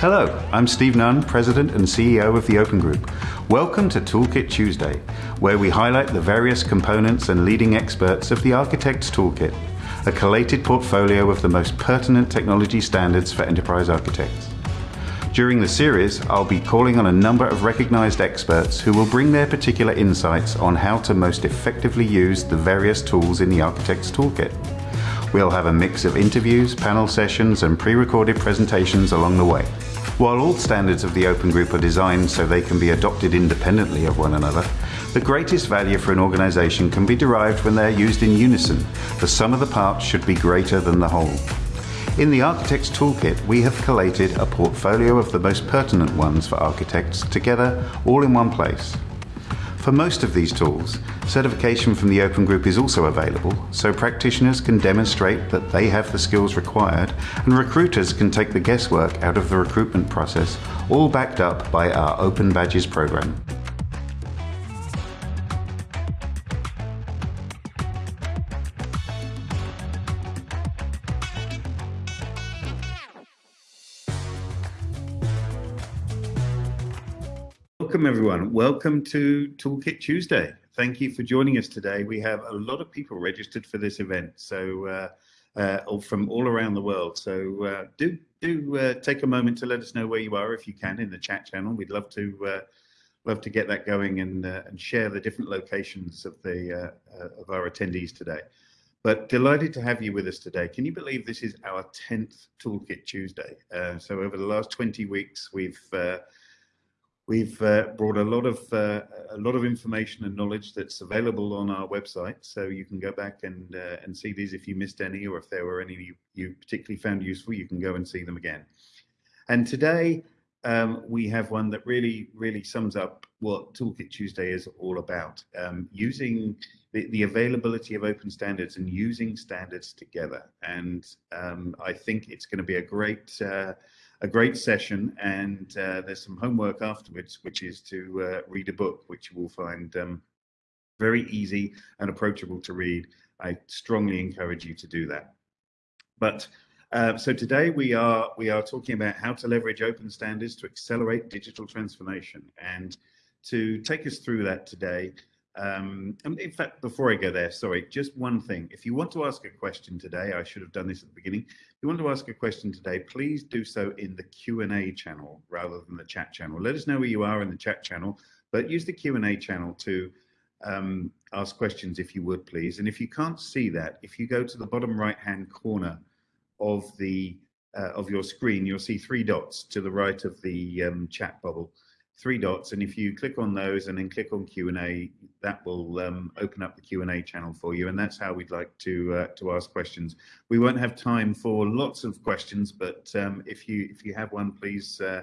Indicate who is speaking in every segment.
Speaker 1: Hello, I'm Steve Nunn, President and CEO of the Open Group. Welcome to Toolkit Tuesday, where we highlight the various components and leading experts of the Architect's Toolkit, a collated portfolio of the most pertinent technology standards for enterprise architects. During the series, I'll be calling on a number of recognized experts who will bring their particular insights on how to most effectively use the various tools in the Architect's Toolkit. We'll have a mix of interviews, panel sessions, and pre-recorded presentations along the way. While all standards of the Open Group are designed so they can be adopted independently of one another, the greatest value for an organization can be derived when they're used in unison. The sum of the parts should be greater than the whole. In the Architect's Toolkit, we have collated a portfolio of the most pertinent ones for architects together all in one place. For most of these tools, certification from the Open Group is also available, so practitioners can demonstrate that they have the skills required and recruiters can take the guesswork out of the recruitment process, all backed up by our Open Badges program. Everyone. Welcome to Toolkit Tuesday. Thank you for joining us today. We have a lot of people registered for this event, so uh, uh from all around the world. So uh, do do uh, take a moment to let us know where you are if you can in the chat channel. We'd love to uh, love to get that going and uh, and share the different locations of the of our attendees today. But delighted to have you with us today. Can you believe this is our 10th Toolkit Tuesday? so over the last 20 weeks, we've We've uh, brought a lot of uh, a lot of information and knowledge that's available on our website, so you can go back and uh, and see these if you missed any, or if there were any you, you particularly found useful, you can go and see them again. And today um, we have one that really really sums up what Toolkit Tuesday is all about: um, using the, the availability of open standards and using standards together. And um, I think it's going to be a great uh, a great session and uh, there's some homework afterwards, which is to uh, read a book, which you will find um, very easy and approachable to read. I strongly encourage you to do that. But uh, so today we are we are talking about how to leverage open standards to accelerate digital transformation. And to take us through that today, um, and in fact, before I go there, sorry, just one thing. If you want to ask a question today, I should have done this at the beginning. If you want to ask a question today, please do so in the Q&A channel rather than the chat channel. Let us know where you are in the chat channel, but use the Q&A channel to um, ask questions if you would, please. And if you can't see that, if you go to the bottom right-hand corner of the uh, of your screen, you'll see three dots to the right of the um, chat bubble three dots and if you click on those and then click on Q&A that will um, open up the Q&A channel for you and that's how we'd like to uh, to ask questions. We won't have time for lots of questions but um, if you if you have one please uh,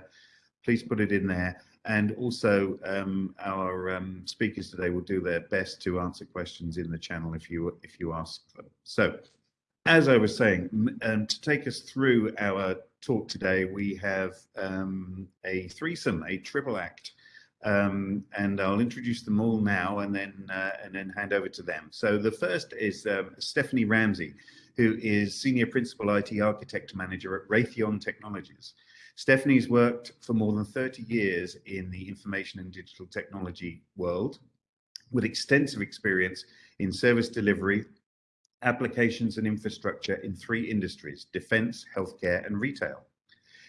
Speaker 1: please put it in there. And also um, our um, speakers today will do their best to answer questions in the channel if you if you ask them. So as I was saying, um, to take us through our talk today, we have um, a threesome, a triple act, um, and I'll introduce them all now and then uh, and then hand over to them. So the first is um, Stephanie Ramsey, who is Senior Principal IT Architect Manager at Raytheon Technologies. Stephanie's worked for more than 30 years in the information and digital technology world with extensive experience in service delivery, applications and infrastructure in three industries, defense, healthcare, and retail.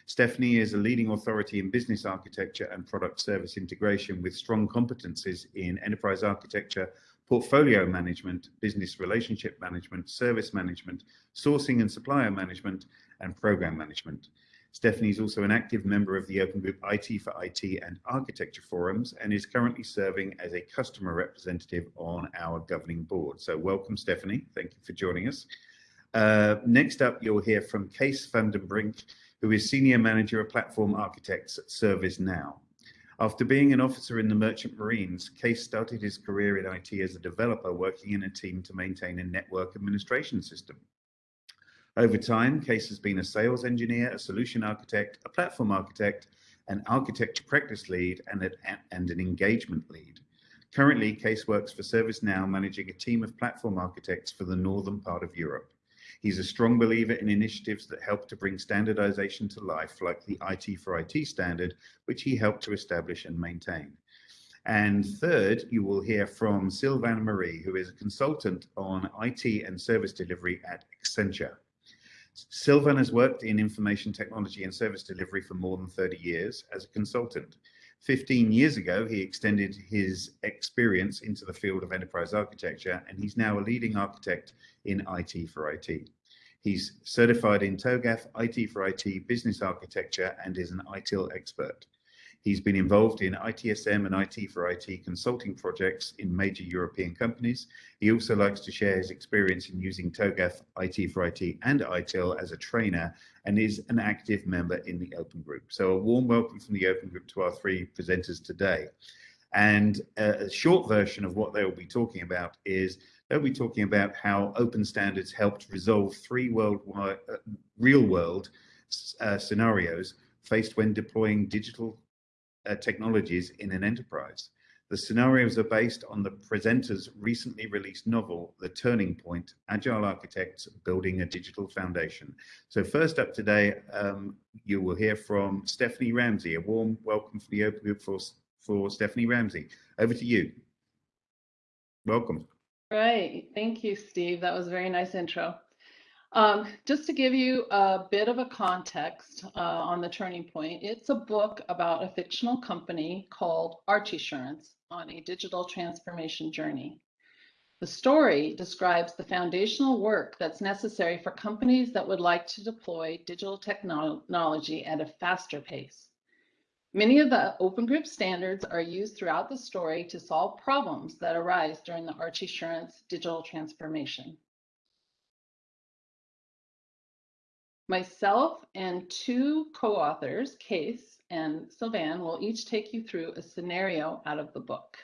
Speaker 1: Stephanie is a leading authority in business architecture and product service integration with strong competencies in enterprise architecture, portfolio management, business relationship management, service management, sourcing and supplier management, and program management. Stephanie is also an active member of the Open Group IT for IT and Architecture Forums and is currently serving as a customer representative on our governing board. So welcome, Stephanie. Thank you for joining us. Uh, next up, you'll hear from Kees van den Brink, who is Senior Manager of Platform Architects at ServiceNow. After being an officer in the Merchant Marines, Kees started his career in IT as a developer working in a team to maintain a network administration system. Over time, Kees has been a sales engineer, a solution architect, a platform architect, an architecture practice lead, and, a, and an engagement lead. Currently, Kees works for ServiceNow, managing a team of platform architects for the northern part of Europe. He's a strong believer in initiatives that help to bring standardization to life, like the IT for IT standard, which he helped to establish and maintain. And third, you will hear from Sylvain Marie, who is a consultant on IT and service delivery at Accenture. Sylvain has worked in information technology and service delivery for more than 30 years as a consultant. 15 years ago, he extended his experience into the field of enterprise architecture, and he's now a leading architect in IT for IT. He's certified in TOGAF, IT for IT, business architecture, and is an ITIL expert. He's been involved in ITSM and IT for IT consulting projects in major European companies. He also likes to share his experience in using TOGAF, IT for IT, and ITIL as a trainer and is an active member in the Open Group. So a warm welcome from the Open Group to our three presenters today. And a short version of what they will be talking about is they'll be talking about how open standards helped resolve three worldwide, uh, real world uh, scenarios faced when deploying digital uh, technologies in an enterprise. The scenarios are based on the presenter's recently released novel, The Turning Point, Agile Architects Building a Digital Foundation. So first up today, um, you will hear from Stephanie Ramsey. A warm welcome for the Open Group for, for Stephanie Ramsey. Over to you. Welcome.
Speaker 2: Right. Thank you, Steve. That was a very nice intro. Um, just to give you a bit of a context uh, on the turning point, it's a book about a fictional company called Archisurance on a digital transformation journey. The story describes the foundational work that's necessary for companies that would like to deploy digital technology at a faster pace. Many of the open group standards are used throughout the story to solve problems that arise during the Archisurance digital transformation. Myself and two co-authors, Kees and Sylvain, will each take you through a scenario out of the book.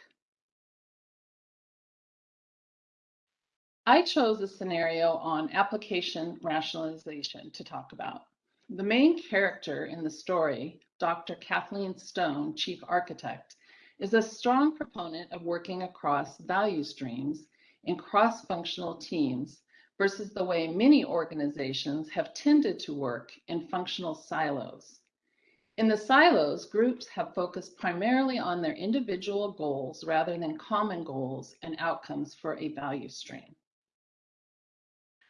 Speaker 2: I chose a scenario on application rationalization to talk about. The main character in the story, Dr. Kathleen Stone, Chief Architect, is a strong proponent of working across value streams in cross-functional teams versus the way many organizations have tended to work in functional silos. In the silos, groups have focused primarily on their individual goals rather than common goals and outcomes for a value stream.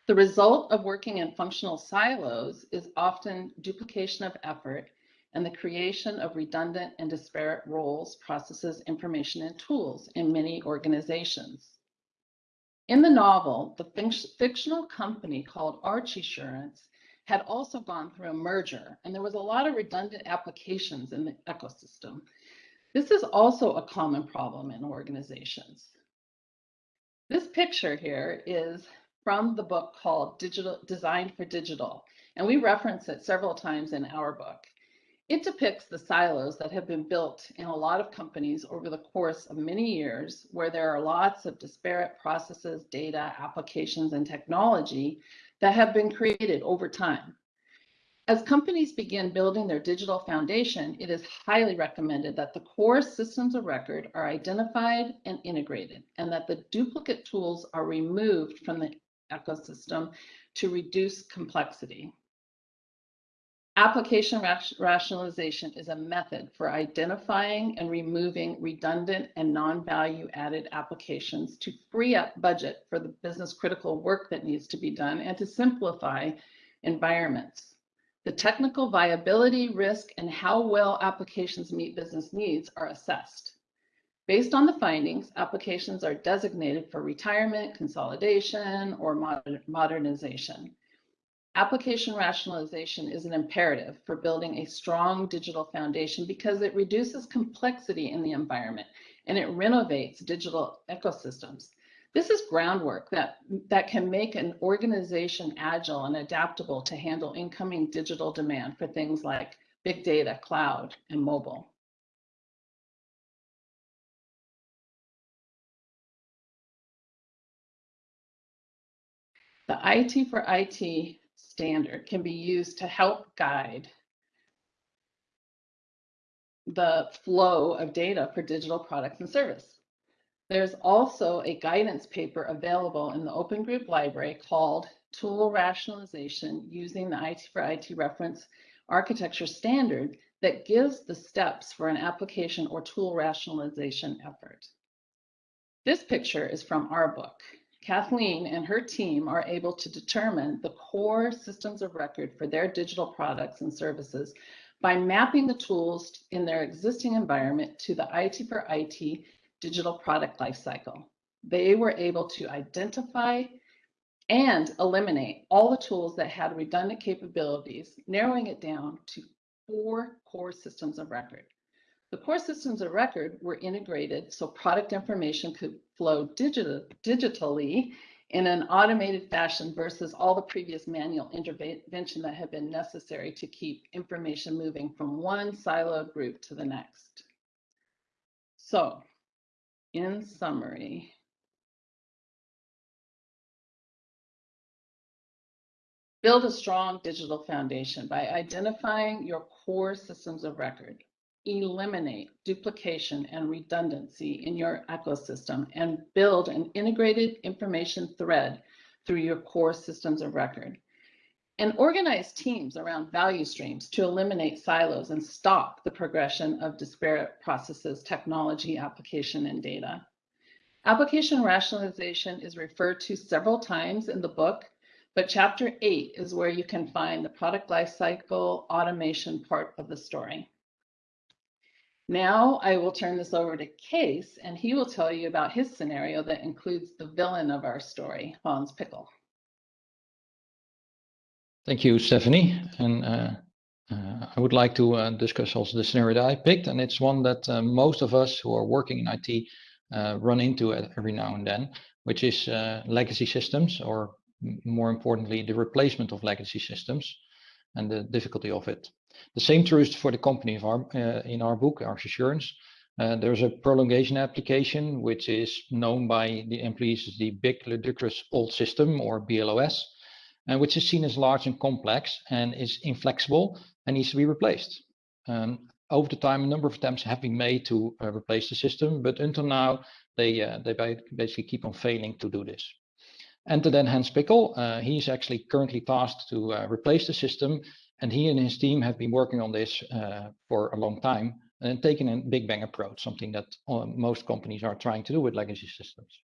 Speaker 2: The result of working in functional silos is often duplication of effort and the creation of redundant and disparate roles, processes, information, and tools in many organizations. In the novel, the fictional company called Archisurance had also gone through a merger, and there was a lot of redundant applications in the ecosystem. This is also a common problem in organizations. This picture here is from the book called Digital Designed for Digital, and we reference it several times in our book. It depicts the silos that have been built in a lot of companies over the course of many years, where there are lots of disparate processes, data, applications, and technology that have been created over time. As companies begin building their digital foundation, it is highly recommended that the core systems of record are identified and integrated, and that the duplicate tools are removed from the ecosystem to reduce complexity. Application rationalization is a method for identifying and removing redundant and non-value added applications to free up budget for the business critical work that needs to be done and to simplify environments. The technical viability, risk, and how well applications meet business needs are assessed. Based on the findings, applications are designated for retirement, consolidation, or modernization. Application rationalization is an imperative for building a strong digital foundation because it reduces complexity in the environment and it renovates digital ecosystems. This is groundwork that, that can make an organization agile and adaptable to handle incoming digital demand for things like big data, cloud, and mobile. The IT for IT standard can be used to help guide the flow of data for digital products and service. There's also a guidance paper available in the Open Group Library called tool rationalization using the IT for IT reference architecture standard that gives the steps for an application or tool rationalization effort. This picture is from our book. Kathleen and her team are able to determine the core systems of record for their digital products and services by mapping the tools in their existing environment to the IT for IT digital product lifecycle. They were able to identify and eliminate all the tools that had redundant capabilities, narrowing it down to four core systems of record. The core systems of record were integrated so product information could flow digital, digitally in an automated fashion versus all the previous manual intervention that had been necessary to keep information moving from one siloed group to the next. So, in summary, build a strong digital foundation by identifying your core systems of record eliminate duplication and redundancy in your ecosystem and build an integrated information thread through your core systems of record. And organize teams around value streams to eliminate silos and stop the progression of disparate processes, technology, application, and data. Application rationalization is referred to several times in the book, but chapter eight is where you can find the product lifecycle automation part of the story. Now I will turn this over to Kees, and he will tell you about his scenario that includes the villain of our story, Hans Pickle.
Speaker 3: Thank you, Stephanie. And uh, uh, I would like to uh, discuss also the scenario that I picked, and it's one that uh, most of us who are working in IT uh, run into every now and then, which is uh, legacy systems, or more importantly, the replacement of legacy systems and the difficulty of it. The same true is for the company our, uh, in our book, Archisurance. Uh, there's a prolongation application, which is known by the employees as the Big Ludicrous Old System or BLOS, and which is seen as large and complex and is inflexible and needs to be replaced. Um, over the time, a number of attempts have been made to uh, replace the system, but until now, they, uh, they basically keep on failing to do this. Enter then Hans Pickle. Uh, he's actually currently tasked to uh, replace the system and he and his team have been working on this uh, for a long time and taken a big bang approach, something that uh, most companies are trying to do with legacy systems.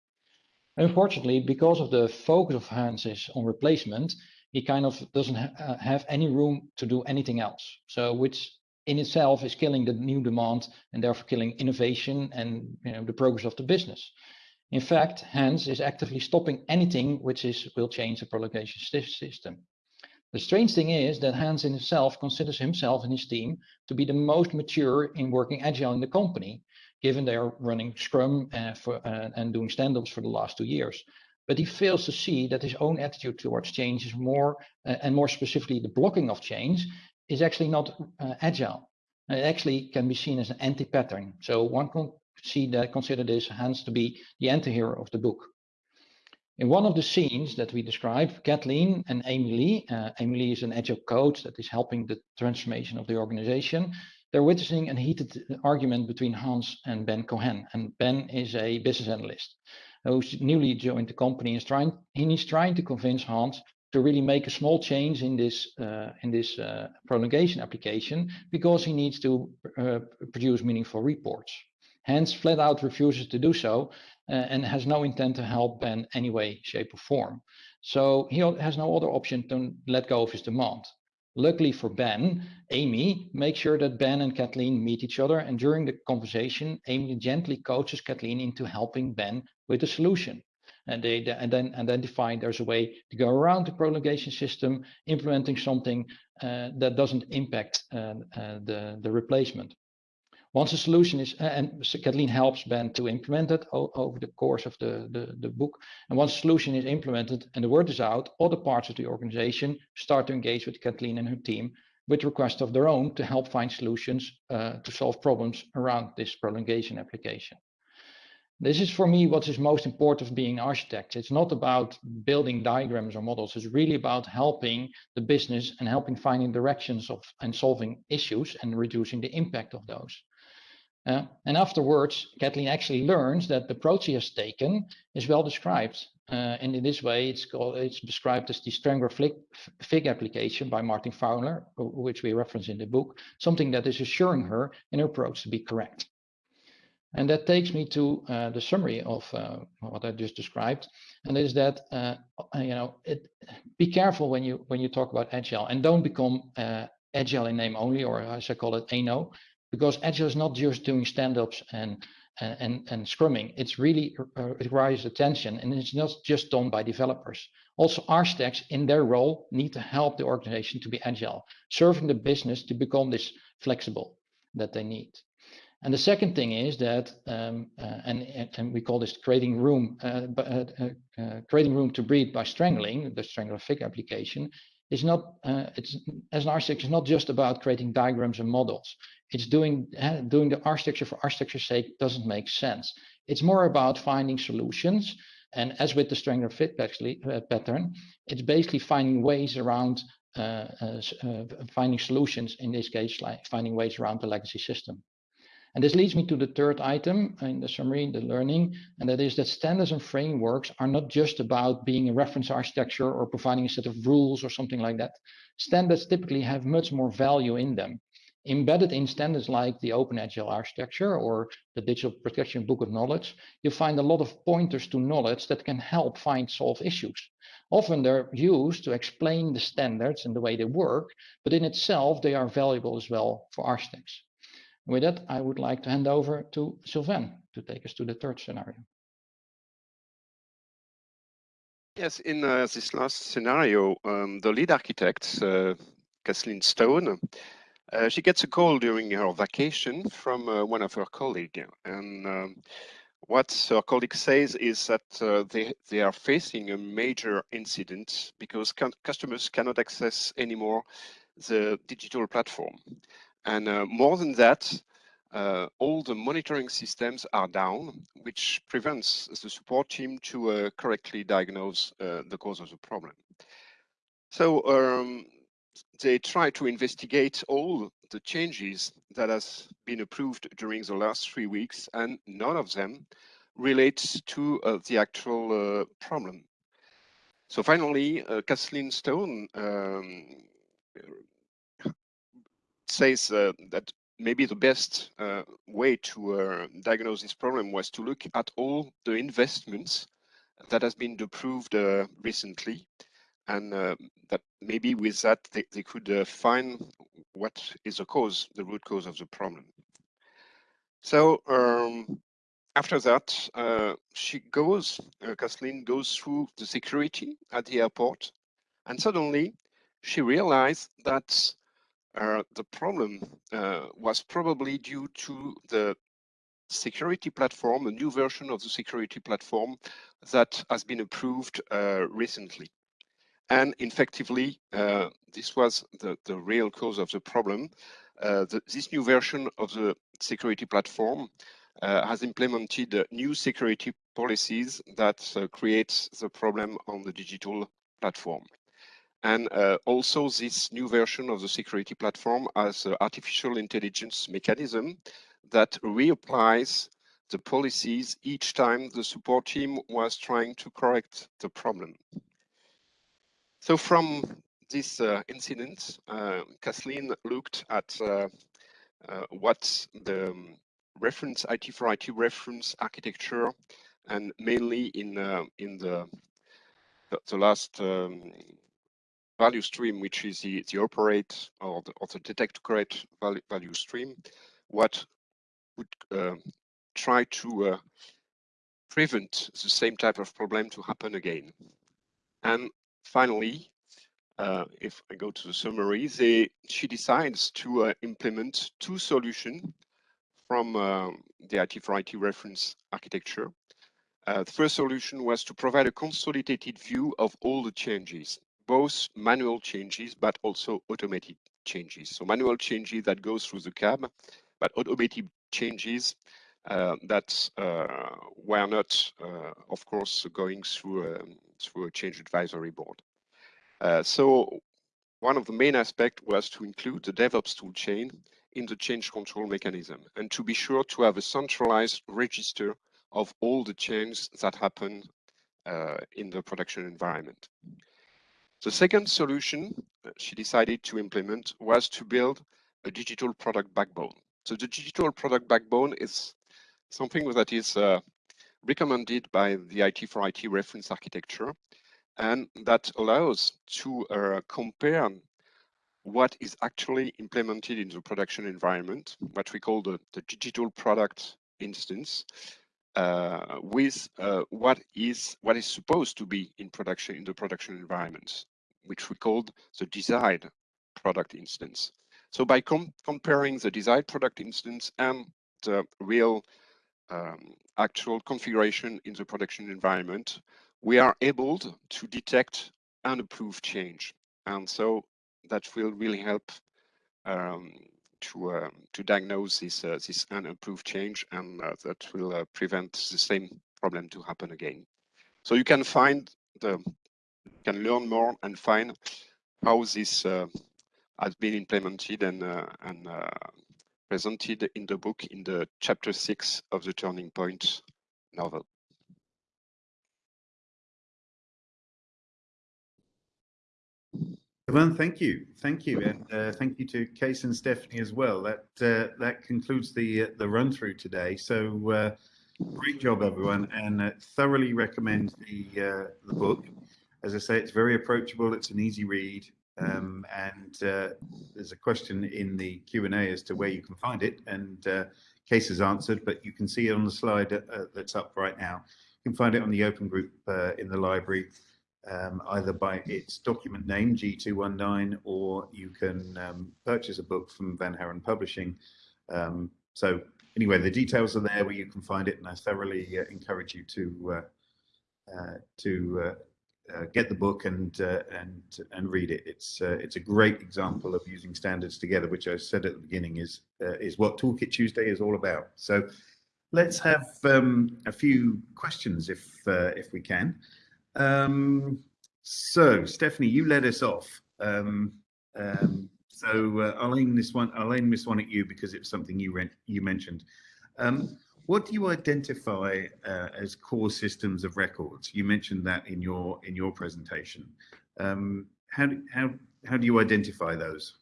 Speaker 3: Unfortunately, because of the focus of Hans is on replacement, he kind of doesn't ha uh, have any room to do anything else. So which in itself is killing the new demand and therefore killing innovation and you know, the progress of the business. In fact, Hans is actively stopping anything which is will change the prolongation system. The strange thing is that Hans himself considers himself and his team to be the most mature in working agile in the company, given they are running Scrum uh, for, uh, and doing stand-ups for the last two years. But he fails to see that his own attitude towards change is more, uh, and more specifically the blocking of change, is actually not uh, agile. It actually can be seen as an anti-pattern. So one can see that consider this Hans to be the anti-hero of the book. In one of the scenes that we describe, Kathleen and Lee, uh, Lee is an agile coach that is helping the transformation of the organization. They're witnessing a heated argument between Hans and Ben Cohen. And Ben is a business analyst who's newly joined the company and is trying, he's trying to convince Hans to really make a small change in this uh, in this uh, prolongation application because he needs to uh, produce meaningful reports. Hans flat out refuses to do so and has no intent to help Ben any way, shape, or form. So he has no other option to let go of his demand. Luckily for Ben, Amy makes sure that Ben and Kathleen meet each other, and during the conversation, Amy gently coaches Kathleen into helping Ben with a solution. And they and then identify there's a way to go around the prolongation system, implementing something uh, that doesn't impact uh, uh, the, the replacement. Once a solution is, and Kathleen helps Ben to implement it over the course of the, the, the book. And once a solution is implemented and the word is out, other parts of the organization start to engage with Kathleen and her team with requests of their own to help find solutions uh, to solve problems around this prolongation application. This is for me what is most important of being an architect. It's not about building diagrams or models. It's really about helping the business and helping finding directions of and solving issues and reducing the impact of those. Uh, and afterwards, Kathleen actually learns that the approach he has taken is well described. Uh, and in this way, it's called it's described as the Strangler Fig application by Martin Fowler, which we reference in the book, something that is assuring her in her approach to be correct. And that takes me to uh, the summary of uh, what I just described, and is that uh, you know it, be careful when you when you talk about agile, and don't become uh, agile in name only, or as I call it, ANO, because agile is not just doing stand-ups and and, and scrumming. It's really uh, it requires attention and it's not just done by developers. Also architects in their role need to help the organization to be agile, serving the business to become this flexible that they need. And the second thing is that, um, uh, and, and we call this creating room, uh, uh, uh, uh, creating room to breathe by strangling, the strangler fig application, is not, it's as an architect, it's not just about creating diagrams and models it's doing uh, doing the architecture for architecture's sake doesn't make sense. It's more about finding solutions. And as with the Strangler Fig actually, uh, pattern, it's basically finding ways around uh, uh, uh, finding solutions, in this case, like finding ways around the legacy system. And this leads me to the third item in the summary, the learning, and that is that standards and frameworks are not just about being a reference architecture or providing a set of rules or something like that. Standards typically have much more value in them embedded in standards like the Open Agile Architecture or the Digital Practitioner Body of Knowledge, you find a lot of pointers to knowledge that can help find solve issues. Often they're used to explain the standards and the way they work, but in itself, they are valuable as well for architects. With that, I would like to hand over to Sylvain to take us to the third scenario.
Speaker 4: Yes, in uh, this last scenario, um, the lead architect, uh, Kathleen Stone, uh, she gets a call during her vacation from uh, one of her colleagues, and um, what her colleague says is that uh, they they are facing a major incident because customers cannot access anymore the digital platform, and uh, more than that. Uh, all the monitoring systems are down, which prevents the support team to uh, correctly diagnose the cause of the problem. So um, they try to investigate all the changes that has been approved during the last three weeks, and none of them relates to uh, the actual uh, problem. So finally, uh, Kathleen Stone um, says uh, that maybe the best uh, way to uh, diagnose this problem was to look at all the investments that has been approved recently and uh, that maybe with that they, they could uh, find what is the cause, the root cause of the problem. So um, after that, uh, she goes, uh, Kathleen goes through the security at the airport, and suddenly she realized that uh, the problem uh, was probably due to the security platform, a new version of the security platform that has been approved recently. And effectively, uh, this was the, the real cause of the problem. Uh, the, this new version of the security platform uh, has implemented uh, new security policies that uh, creates the problem on the digital platform. And uh, also this new version of the security platform has artificial intelligence mechanism that reapplies the policies each time the support team was trying to correct the problem. So from this uh, incident, uh, Kathleen looked at uh, uh what the um, reference IT for IT reference architecture, and mainly in uh, in the the, the last um, value stream, which is the, the operate or the, or the detect correct value, value stream, what would uh, try to prevent the same type of problem to happen again. And finally, uh, if I go to the summary, they, she decides to uh, implement two solutions from uh, the IT for IT reference architecture. Uh, the first solution was to provide a consolidated view of all the changes, both manual changes, but also automated changes. So manual changes that go through the cab, but automated changes uh, that uh, were not, of course, going through, um, through a change advisory board. Uh, so one of the main aspects was to include the DevOps toolchain in the change control mechanism and to be sure to have a centralized register of all the changes that happen uh, in the production environment. The second solution she decided to implement was to build a digital product backbone. So the digital product backbone is something that is uh, recommended by the IT for IT reference architecture and that allows to uh, compare what is actually implemented in the production environment, what we call the, the digital product instance, uh, with uh, what is what is supposed to be in production in the production environment, which we called the desired product instance. So by com comparing the desired product instance and the real um, actual configuration in the production environment, we are able to detect unapproved change. And so that will really help um, to uh, to diagnose this uh, this unapproved change, and uh, that will uh, prevent the same problem to happen again. So you can find the can learn more and find how this has been implemented and and presented in the book in the chapter six of the Turning Point novel.
Speaker 1: Well, thank you, thank you, and uh, thank you to Kees and Stephanie as well. That uh, that concludes the uh, the run through today. So uh, great job, everyone, and uh, thoroughly recommend the uh, the book. As I say, it's very approachable. It's an easy read, um, and there's a question in the Q and A as to where you can find it, and Kees has answered, but you can see it on the slide that's up right now. You can find it on the open group in the library um, either by its document name, G219, or you can um, purchase a book from Van Haren Publishing. Um, so anyway, the details are there where you can find it, and I thoroughly uh, encourage you to uh, uh, to uh, uh, get the book and and and read it. It's it's a great example of using standards together, which I said at the beginning is is what Toolkit Tuesday is all about. So let's have um, a few questions if if we can. Um, so, Stephanie, you led us off. Um, um, so uh, I'll aim this one. I'll aim this one at you because it's something you you mentioned. Um, what do you identify uh, as core systems of records? You mentioned that in your in your presentation. Um, how do, how how do you identify those?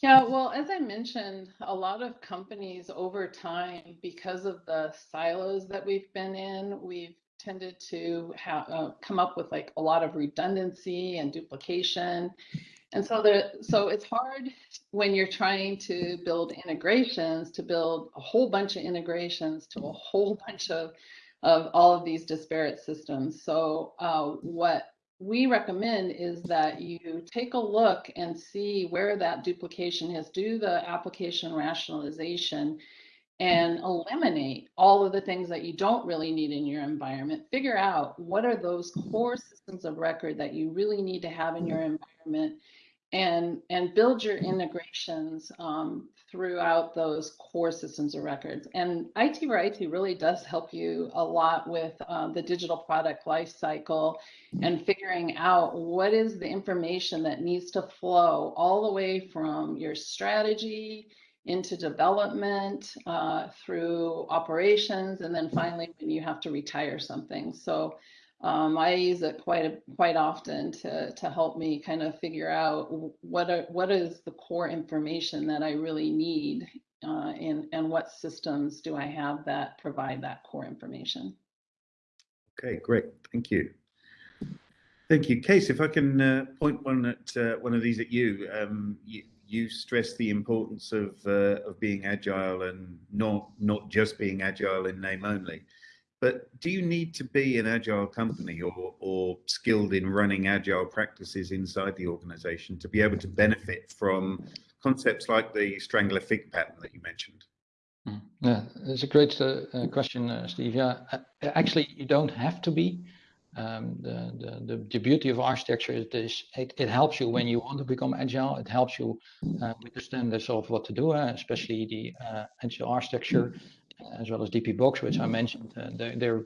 Speaker 2: Yeah, well, as I mentioned, a lot of companies over time, because of the silos that we've been in, we've tended to uh, come up with like a lot of redundancy and duplication. And so the so it's hard when you're trying to build integrations to build a whole bunch of integrations to a whole bunch of of all of these disparate systems. So uh, what we recommend is that you take a look and see where that duplication is, do the application rationalization, and eliminate all of the things that you don't really need in your environment. Figure out what are those core systems of record that you really need to have in your environment and, and build your integrations um, throughout those core systems of records. And IT for IT really does help you a lot with uh, the digital product lifecycle and figuring out what is the information that needs to flow all the way from your strategy, into development uh, through operations, and then finally when you have to retire something. So um, I use it quite a, quite often to to help me kind of figure out what are, what is the core information that I really need, uh, and and what systems do I have that provide that core information.
Speaker 1: Okay, great, thank you. Thank you, Kees. If I can uh, point one at uh, one of these at you, um, you you stress the importance of uh, of being agile and not not just being agile in name only. But do you need to be an agile company or or skilled in running agile practices inside the organization to be able to benefit from concepts like the strangler fig pattern that you mentioned?
Speaker 3: Hmm. Yeah, it's a great uh, question, uh, Steve. Yeah, uh, actually, you don't have to be. Um, the, the, the, the, beauty of architecture is this, it, it helps you when you want to become agile. It helps you uh, with the standards of what to do, uh, especially the uh, agile architecture, as well as DPBoK, which I mentioned. Uh, they're, they're,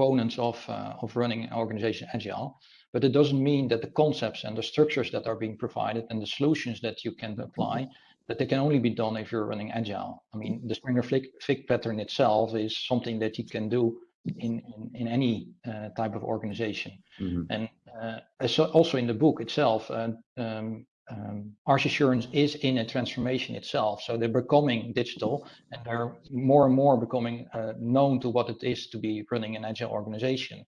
Speaker 3: proponents of, uh, of running an organization agile. But it doesn't mean that the concepts and the structures that are being provided and the solutions that you can apply that they can only be done if you're running agile. I mean, the Strangler Fig pattern itself is something that you can do in in, in any uh, type of organization. Mm-hmm. And uh, so also in the book itself, uh, um, um, Archisurance is in a transformation itself. So they're becoming digital and they're more and more becoming uh, known to what it is to be running an agile organization.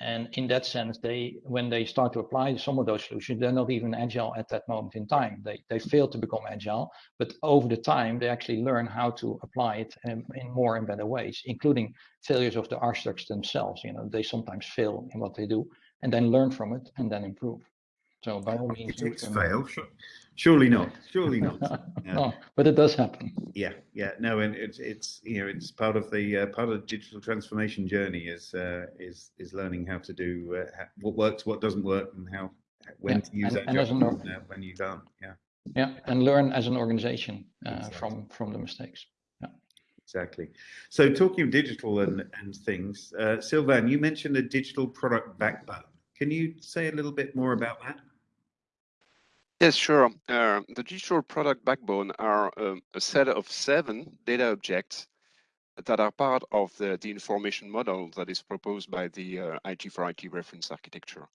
Speaker 3: And in that sense, they when they start to apply some of those solutions, they're not even agile at that moment in time. They they fail to become agile, but over the time they actually learn how to apply it in, in more and better ways, including failures of the architects themselves. You know, they sometimes fail in what they do and then learn from it and then improve. So by all means,
Speaker 1: it's fail. Surely not. Surely not.
Speaker 3: Yeah. no, but it does happen.
Speaker 1: Yeah, yeah. No, and it's it's you know it's part of the uh, part of the digital transformation journey is uh, is is learning how to do uh, what works, what doesn't work, and how when yeah. to use and, that and an, when you don't. Yeah.
Speaker 3: Yeah, and learn as an organization uh, exactly. from from the mistakes. Yeah.
Speaker 1: Exactly. So talking of digital and and things, uh, Sylvain, you mentioned a digital product backbone. Can you say a little bit more about that?
Speaker 4: Yes, sure. Uh, the digital product backbone are um, a set of seven data objects that are part of the, the information model that is proposed by the uh, IT for IT reference architecture.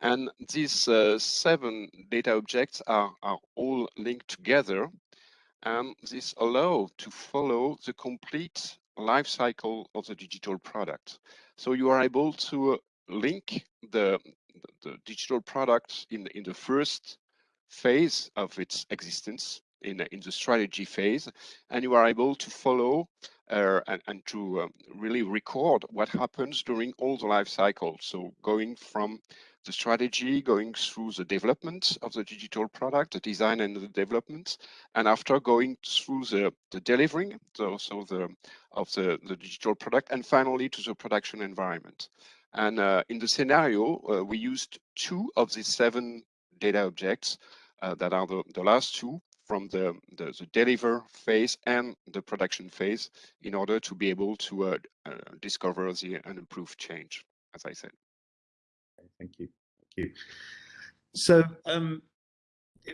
Speaker 4: And these uh, seven data objects are, are all linked together, and this allow to follow the complete life cycle of the digital product. So you are able to link the, the digital product in, in the first phase of its existence in, in the strategy phase, and you are able to follow uh, and, and, to um, really record what happens during all the life cycle. So going from the strategy, going through the development of the digital product, the design and the development, and after going through the, the delivering, so, so the of the, the digital product, and finally to the production environment. And uh, in the scenario, uh, we used two of these seven data objects uh, that are the, the last two from the, the, the, deliver phase and the production phase in order to be able to uh, uh, discover the unimproved change, as I said.
Speaker 1: Thank you. Thank you. So um,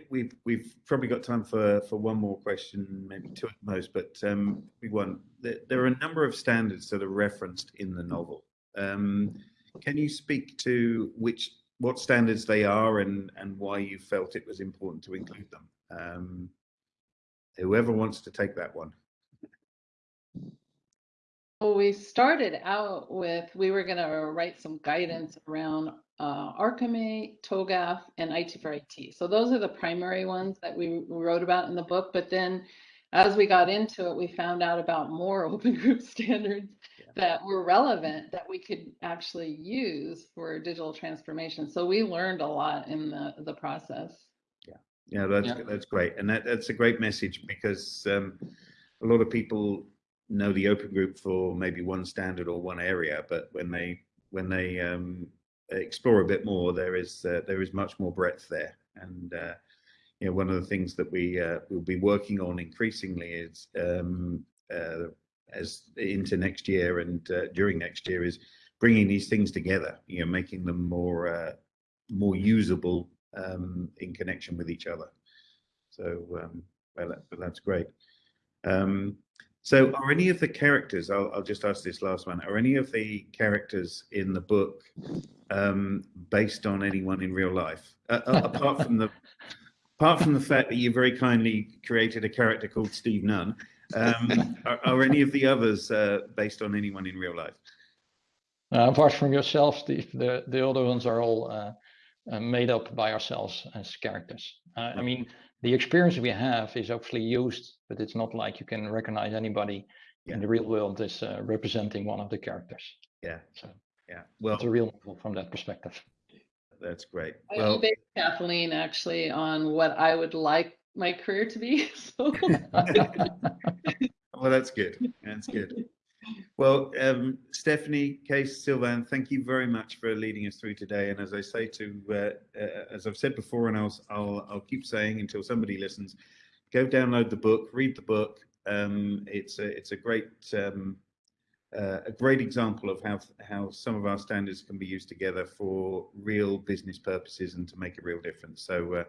Speaker 1: we've we've probably got time for for one more question, maybe two at most, but um, we want there, there, are a number of standards that are referenced in the novel. Um, can you speak to which what standards they are and and why you felt it was important to include them? Um, whoever wants to take that one.
Speaker 2: Well, we started out with we were going to write some guidance around uh, Archimate, TOGAF, and IT for IT. So those are the primary ones that we wrote about in the book. But then as we got into it, we found out about more open group standards that were relevant that we could actually use for digital transformation. So we learned a lot in the, the process.
Speaker 1: Yeah, yeah, that's yeah. that's great, and that, that's a great message because um, a lot of people know the open group for maybe one standard or one area, but when they when they um, explore a bit more, there is uh, there is much more breadth there, and uh, you know one of the things that we uh, will be working on increasingly is um, uh, as into next year and uh, during next year is bringing these things together, you know, making them more uh, more usable um, in connection with each other. So, um, well, that, that's great. Um, so, are any of the characters? I'll, I'll, just ask this last one. Are any of the characters in the book um, based on anyone in real life, uh, uh apart from the apart from the fact that you very kindly created a character called Steve Nunn? Um, are, are, any of the others uh, based on anyone in real life?
Speaker 3: Uh, apart from yourself, Steve, the, the other ones are all uh, uh made up by ourselves as characters. Uh, I mean, the experience we have is actually used, but it's not like you can recognize anybody yeah. in the real world as uh, representing one of the characters.
Speaker 1: Yeah.
Speaker 3: So
Speaker 1: yeah,
Speaker 3: well, it's a real novel from that perspective.
Speaker 1: That's great.
Speaker 2: I well, based Kathleen actually on what I would like my career to be. So.
Speaker 1: well, that's good. That's good. Well, um, Stephanie, Kees, Sylvain, thank you very much for leading us through today. And as I say to, uh, uh, as I've said before, and I'll, I'll, I'll keep saying until somebody listens, go download the book, read the book. Um, it's a, it's a great, um, uh, a great example of how how some of our standards can be used together for real business purposes and to make a real difference. So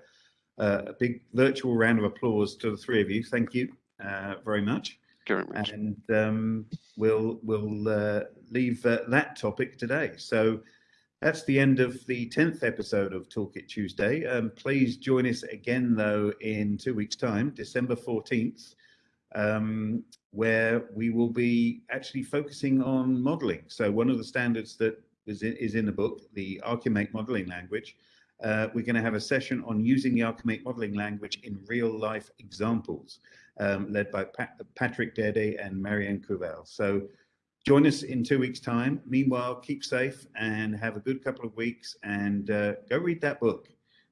Speaker 1: uh, a big virtual round of applause to the three of you. Thank you uh, very much.
Speaker 4: Very much.
Speaker 1: And um, we'll we'll uh, leave uh, that topic today. So that's the end of the 10th episode of Toolkit Tuesday. Um, please join us again, though, in two weeks' time, December 14th, um, where we will be actually focusing on modeling. So one of the standards that is in, is in the book, the Archimate modeling language, uh, we're going to have a session on using the Archimate modeling language in real life examples, um, led by Pat Patrick Derde and Marianne Kuvel. So join us in two weeks' time. Meanwhile, keep safe and have a good couple of weeks and uh, go read that book.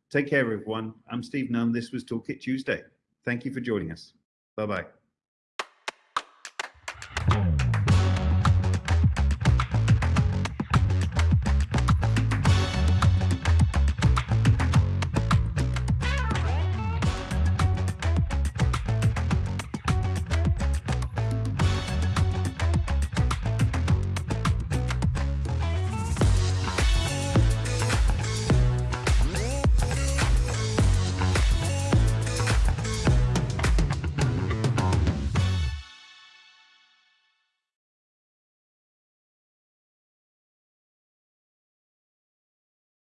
Speaker 1: Take care, everyone. I'm Steve Nunn. This was Toolkit Tuesday. Thank you for joining us. Bye bye.